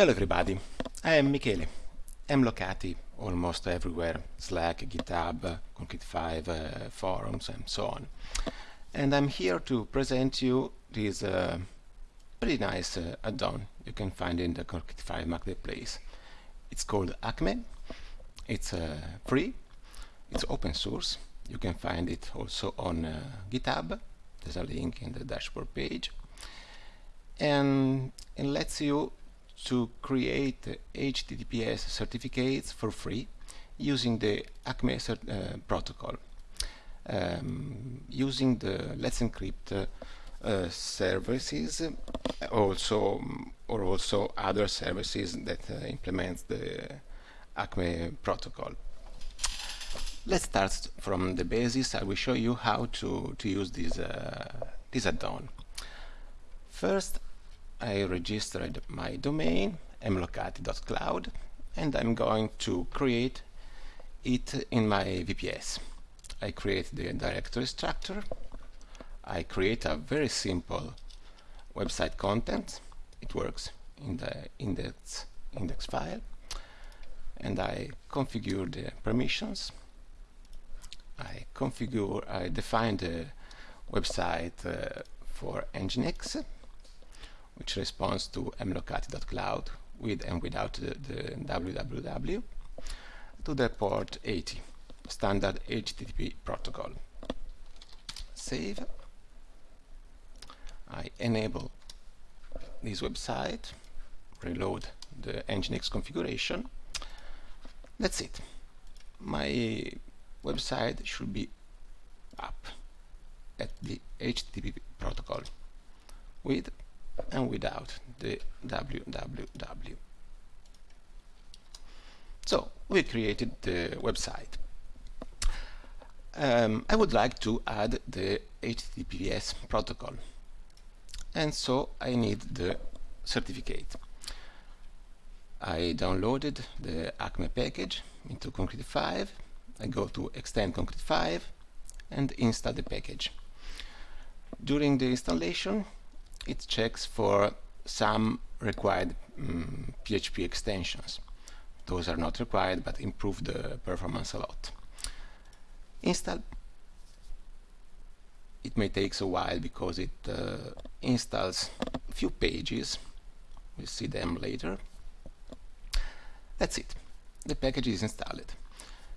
Hello everybody, I am Michele. I'm Locati almost everywhere, Slack, GitHub, Concrete 5, uh, forums and so on. And I'm here to present you this uh, pretty nice uh, add-on you can find in the Concrete 5 marketplace. It's called Acme, it's uh, free, it's open source, you can find it also on uh, GitHub, there's a link in the dashboard page. And it lets you to create HTTPS certificates for free using the ACME uh, protocol. Um, using the Let's Encrypt uh, services, also or also other services that uh, implement the ACME protocol. Let's start from the basis. I will show you how to to use this uh, this add-on. First, I registered my domain mlocati.cloud and I'm going to create it in my VPS. I create the directory structure. I create a very simple website content. It works in the index index file and I configure the permissions. I configure, I define the website uh, for Nginx which responds to mlocati.cloud with and without the, the www to the port 80 standard HTTP protocol. Save. I enable this website, reload the Nginx configuration. That's it. My website should be up at the HTTP protocol with and without the www. So we created the website. Um, I would like to add the HTTPS protocol and so I need the certificate. I downloaded the Acme package into Concrete 5. I go to Extend Concrete 5 and install the package. During the installation it checks for some required um, PHP extensions. Those are not required but improve the performance a lot. Install. It may take a while because it uh, installs a few pages. We'll see them later. That's it. The package is installed.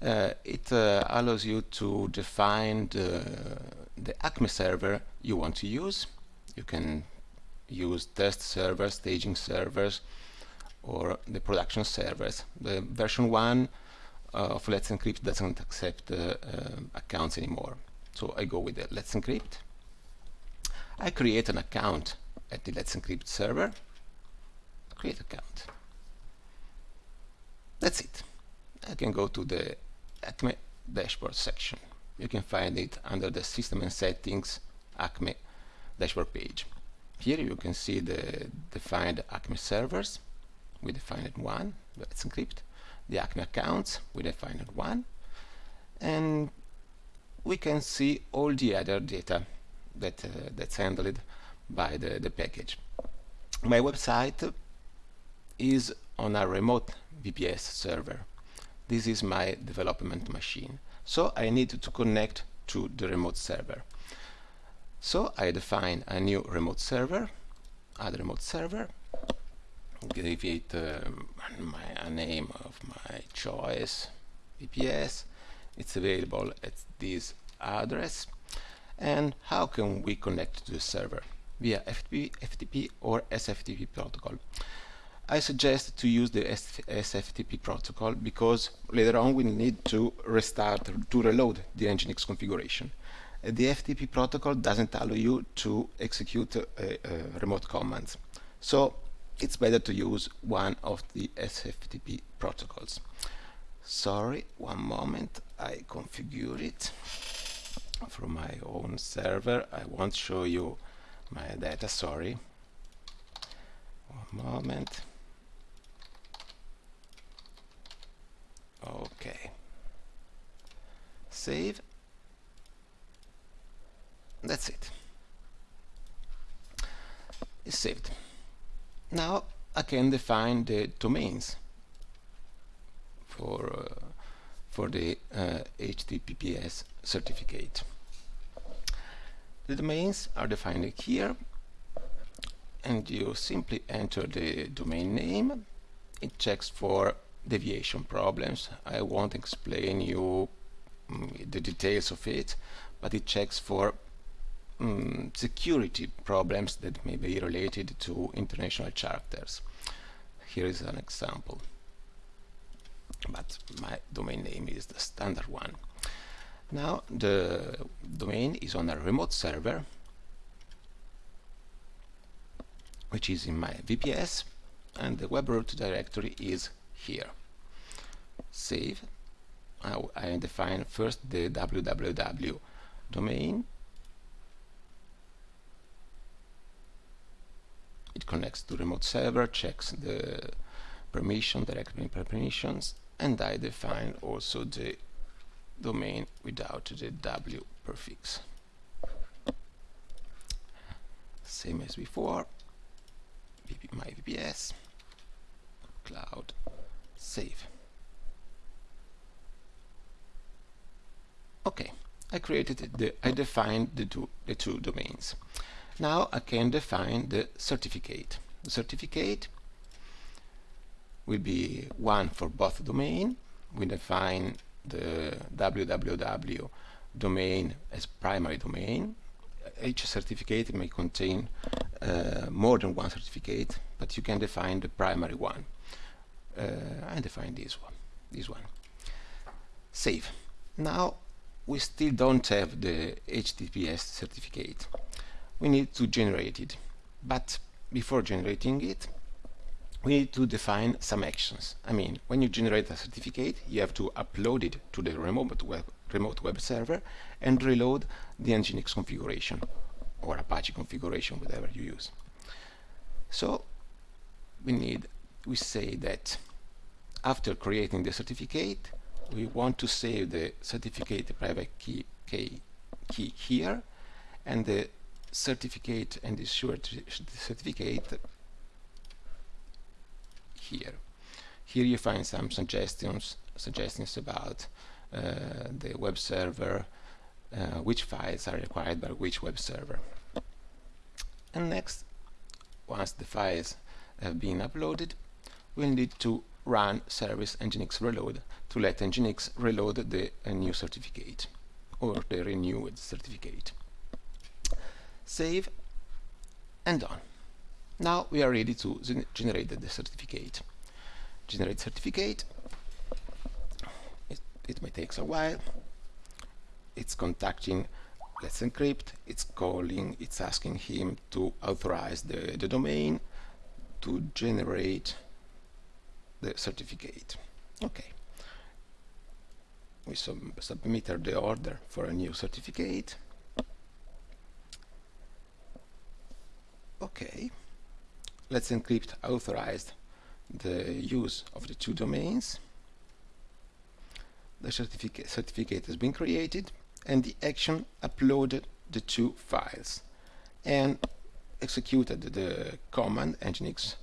Uh, it uh, allows you to define the, the Acme server you want to use you can use test servers, staging servers, or the production servers. The version 1 uh, of Let's Encrypt doesn't accept uh, uh, accounts anymore. So I go with the Let's Encrypt. I create an account at the Let's Encrypt server. Create account. That's it. I can go to the Acme dashboard section. You can find it under the System and Settings Acme dashboard page. Here you can see the defined Acme servers. We defined one, let's encrypt. The Acme accounts, we defined one. And we can see all the other data that uh, that's handled by the, the package. My website is on a remote VPS server. This is my development machine. So I need to connect to the remote server. So I define a new remote server, add remote server, give it um, my, a name of my choice, VPS, it's available at this address, and how can we connect to the server? Via FTP, FTP or SFTP protocol. I suggest to use the SFTP protocol because later on we need to restart, to reload the Nginx configuration the FTP protocol doesn't allow you to execute remote commands. So it's better to use one of the SFTP protocols. Sorry, one moment, I configure it from my own server. I won't show you my data, sorry. One moment. Okay. Save that's it. It's saved. Now I can define the domains for uh, for the uh, HTTPS certificate. The domains are defined here and you simply enter the domain name it checks for deviation problems I won't explain you um, the details of it but it checks for um, security problems that may be related to international charters here is an example but my domain name is the standard one now the domain is on a remote server which is in my VPS and the web root directory is here. Save. I define first the www domain. Connects to remote server, checks the permission, directory permissions, and I define also the domain without the w prefix. Same as before my VPS, cloud, save. Okay, I created the, I defined the two, the two domains. Now I can define the certificate. The certificate will be one for both domain. We define the www domain as primary domain. Each certificate may contain uh, more than one certificate, but you can define the primary one. Uh, I define this one, this one. Save. Now we still don't have the HTTPS certificate. We need to generate it, but before generating it, we need to define some actions. I mean, when you generate a certificate, you have to upload it to the remote web, remote web server and reload the Nginx configuration or Apache configuration, whatever you use. So we need, we say that after creating the certificate, we want to save the certificate private key, key, key here and the certificate and the certificate here. Here you find some suggestions suggestions about uh, the web server, uh, which files are required by which web server. And next, once the files have been uploaded, we'll need to run service nginx reload to let nginx reload the uh, new certificate or the renewed certificate. Save and done. Now we are ready to generate the certificate. Generate certificate. It, it may take a while it's contacting Let's Encrypt, it's calling, it's asking him to authorize the, the domain to generate the certificate. Okay. We sub submit the order for a new certificate. Okay. Let's Encrypt authorized the use of the two domains. The certificate, certificate has been created and the action uploaded the two files and executed the command nginx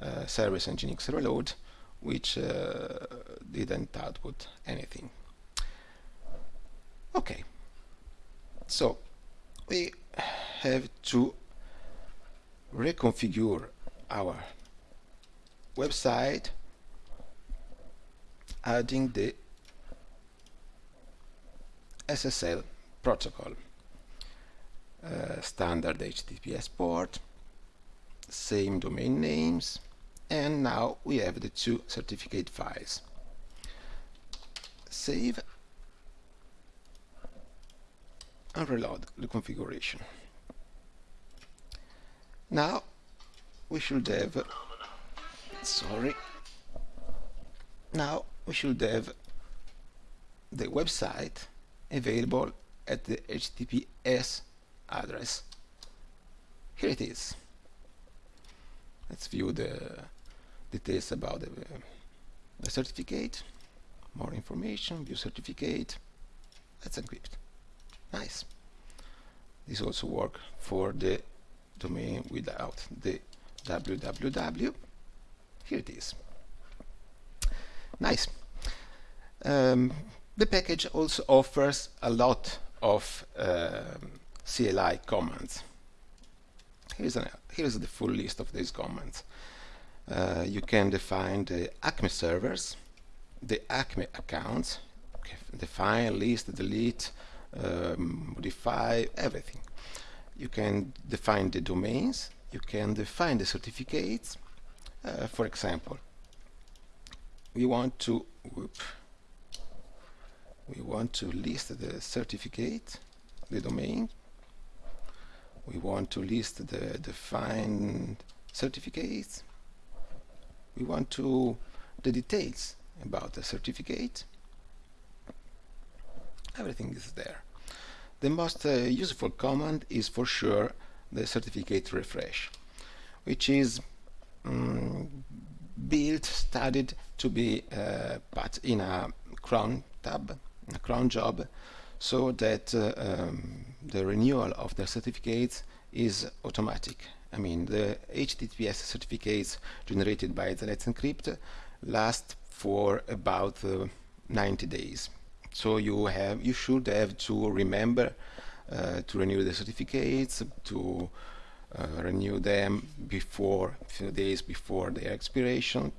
uh, service nginx reload which uh, didn't output anything okay so we have to reconfigure our website adding the SSL protocol. Uh, standard HTTPS port, same domain names, and now we have the two certificate files. Save and reload the configuration. Now we should have sorry now we should have the website available at the HTTPS address. Here it is. Let's view the details about the, the certificate. More information, view certificate. Let's encrypt. Nice. This also works for the domain without the www. here it is. Nice. Um, the package also offers a lot of uh, CLI commands. Here's, an, here's the full list of these commands. Uh, you can define the Acme servers, the Acme accounts, define, list, delete, um, modify, everything. You can define the domains, you can define the certificates. Uh, for example, we want to whoop, we want to list the certificate, the domain. We want to list the defined certificates. We want to the details about the certificate. Everything is there. The most uh, useful command is for sure the certificate refresh, which is um, built, studied to be uh, put in a cron tab, a cron job, so that uh, um, the renewal of the certificates is automatic. I mean, the HTTPS certificates generated by the Let's Encrypt last for about uh, 90 days. So you have, you should have to remember uh, to renew the certificates, to uh, renew them before, a few days before their expiration.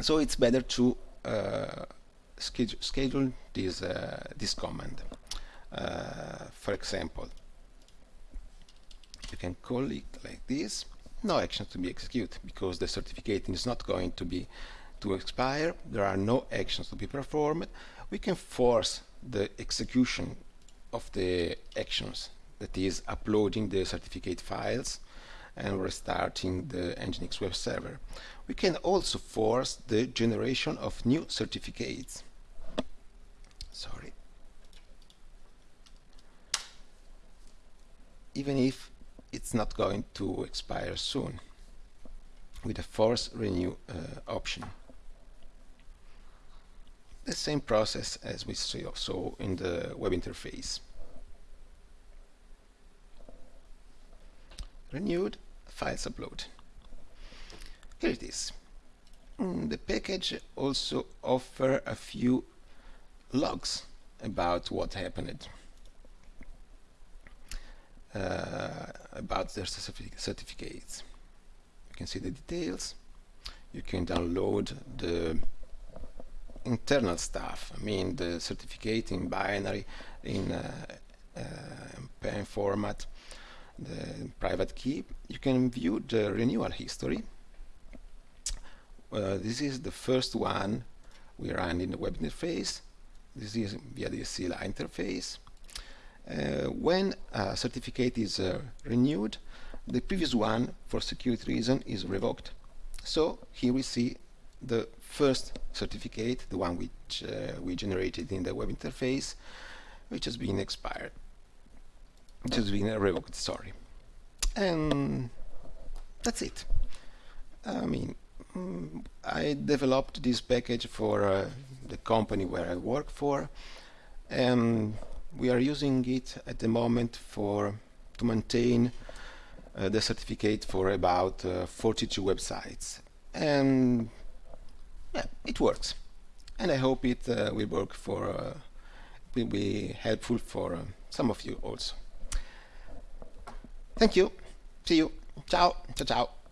So it's better to uh, schedule, schedule this, uh, this command. Uh, for example, you can call it like this no action to be executed because the certificate is not going to be to expire there are no actions to be performed we can force the execution of the actions that is uploading the certificate files and restarting the Nginx web server. We can also force the generation of new certificates. Sorry. Even if it's not going to expire soon with a force renew uh, option. The same process as we saw in the web interface. renewed files upload. Here it is. Mm, the package also offer a few logs about what happened uh, about their certificates. You can see the details. You can download the internal stuff I mean the certificate in binary in uh, uh, PEM format the private key, you can view the renewal history. Uh, this is the first one we run in the web interface. This is via the CLI interface. Uh, when a certificate is uh, renewed, the previous one, for security reason, is revoked. So here we see the first certificate, the one which uh, we generated in the web interface, which has been expired which has been revoked, sorry. And that's it. I mean, mm, I developed this package for uh, the company where I work for and we are using it at the moment for to maintain uh, the certificate for about uh, 42 websites and yeah, it works and I hope it uh, will work for uh, will be helpful for uh, some of you also. Thank you. See you. Ciao. Ciao, ciao.